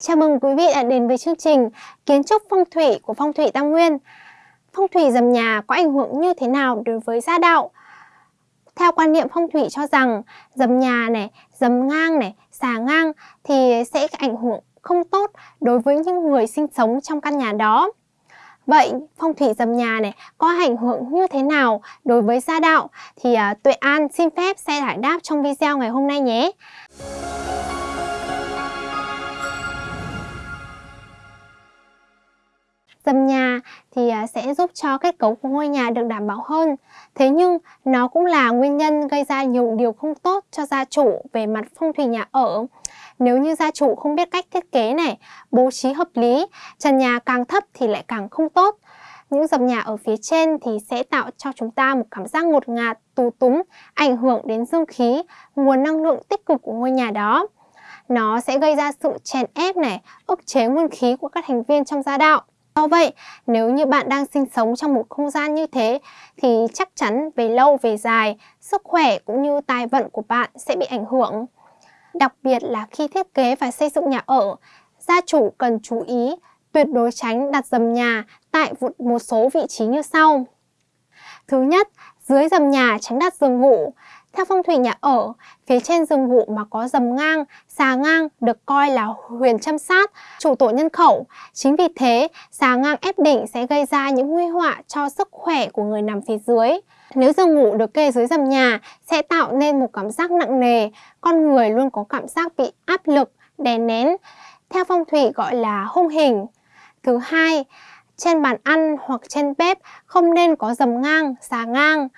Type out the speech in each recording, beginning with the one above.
Chào mừng quý vị đã đến với chương trình Kiến trúc phong thủy của Phong thủy Tam Nguyên. Phong thủy dầm nhà có ảnh hưởng như thế nào đối với gia đạo? Theo quan niệm phong thủy cho rằng dầm nhà này, dầm ngang này, xà ngang thì sẽ ảnh hưởng không tốt đối với những người sinh sống trong căn nhà đó. Vậy phong thủy dầm nhà này có ảnh hưởng như thế nào đối với gia đạo thì uh, Tuệ An xin phép sẽ giải đáp trong video ngày hôm nay nhé. Dầm nhà thì à, sẽ giúp cho kết cấu của ngôi nhà được đảm bảo hơn. Thế nhưng nó cũng là nguyên nhân gây ra nhiều điều không tốt cho gia chủ về mặt phong thủy nhà ở. Nếu như gia chủ không biết cách thiết kế này, bố trí hợp lý, trần nhà càng thấp thì lại càng không tốt. Những dầm nhà ở phía trên thì sẽ tạo cho chúng ta một cảm giác ngột ngạt, tù túng, ảnh hưởng đến dương khí, nguồn năng lượng tích cực của ngôi nhà đó. Nó sẽ gây ra sự chèn ép này, ức chế nguyên khí của các thành viên trong gia đạo. Do vậy, nếu như bạn đang sinh sống trong một không gian như thế thì chắc chắn về lâu về dài, sức khỏe cũng như tài vận của bạn sẽ bị ảnh hưởng. Đặc biệt là khi thiết kế và xây dựng nhà ở, gia chủ cần chú ý tuyệt đối tránh đặt dầm nhà tại một số vị trí như sau. Thứ nhất, dưới dầm nhà tránh đặt giường ngủ. Theo phong thủy nhà ở, phía trên giường ngủ mà có dầm ngang, xà ngang được coi là huyền châm sát, chủ tổ nhân khẩu. Chính vì thế, xà ngang ép đỉnh sẽ gây ra những nguy họa cho sức khỏe của người nằm phía dưới. Nếu giường ngủ được kê dưới dầm nhà sẽ tạo nên một cảm giác nặng nề, con người luôn có cảm giác bị áp lực, đè nén. Theo phong thủy gọi là hung hình. Thứ hai, trên bàn ăn hoặc trên bếp không nên có dầm ngang, xà ngang.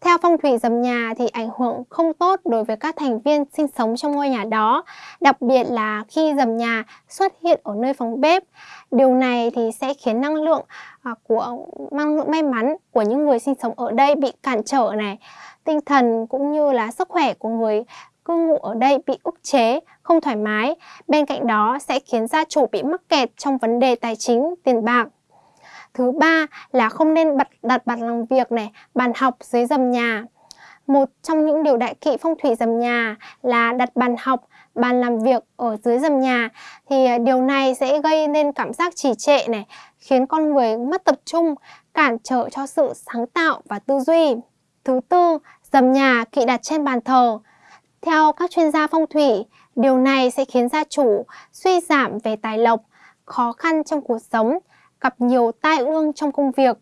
Theo phong thủy dầm nhà thì ảnh hưởng không tốt đối với các thành viên sinh sống trong ngôi nhà đó, đặc biệt là khi dầm nhà xuất hiện ở nơi phòng bếp. Điều này thì sẽ khiến năng lượng à, của năng lượng may mắn của những người sinh sống ở đây bị cản trở này, tinh thần cũng như là sức khỏe của người cư ngụ ở đây bị ức chế, không thoải mái. Bên cạnh đó sẽ khiến gia chủ bị mắc kẹt trong vấn đề tài chính, tiền bạc. Thứ ba là không nên đặt, đặt bàn làm việc này, bàn học dưới dầm nhà. Một trong những điều đại kỵ phong thủy dầm nhà là đặt bàn học, bàn làm việc ở dưới dầm nhà thì à, điều này sẽ gây nên cảm giác trì trệ này, khiến con người mất tập trung, cản trở cho sự sáng tạo và tư duy. Thứ tư, dầm nhà kỵ đặt trên bàn thờ. Theo các chuyên gia phong thủy, điều này sẽ khiến gia chủ suy giảm về tài lộc, khó khăn trong cuộc sống, gặp nhiều tai ương trong công việc,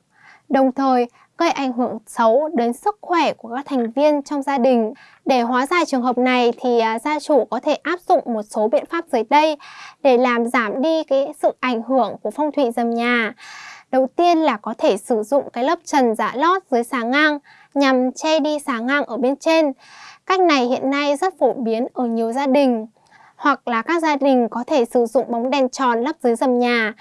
đồng thời gây ảnh hưởng xấu đến sức khỏe của các thành viên trong gia đình. Để hóa giải trường hợp này thì à, gia chủ có thể áp dụng một số biện pháp dưới đây để làm giảm đi cái sự ảnh hưởng của phong thủy dầm nhà. Đầu tiên là có thể sử dụng cái lớp trần giả lót dưới xà ngang nhằm che đi xà ngang ở bên trên. Cách này hiện nay rất phổ biến ở nhiều gia đình. Hoặc là các gia đình có thể sử dụng bóng đèn tròn lắp dưới dầm nhà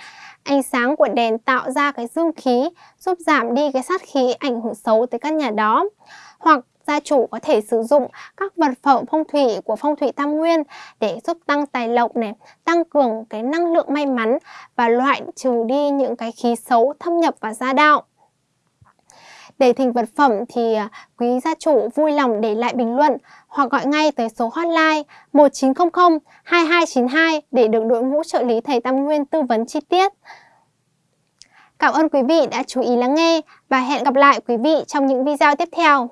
Ánh sáng của đèn tạo ra cái dương khí giúp giảm đi cái sát khí ảnh hưởng xấu tới căn nhà đó. Hoặc gia chủ có thể sử dụng các vật phẩm phong thủy của phong thủy tam nguyên để giúp tăng tài lộc này, tăng cường cái năng lượng may mắn và loại trừ đi những cái khí xấu thâm nhập vào gia đạo. Để thỉnh vật phẩm thì à, quý gia chủ vui lòng để lại bình luận hoặc gọi ngay tới số hotline 1900 2292 để được đội ngũ trợ lý thầy Tam Nguyên tư vấn chi tiết. Cảm ơn quý vị đã chú ý lắng nghe và hẹn gặp lại quý vị trong những video tiếp theo.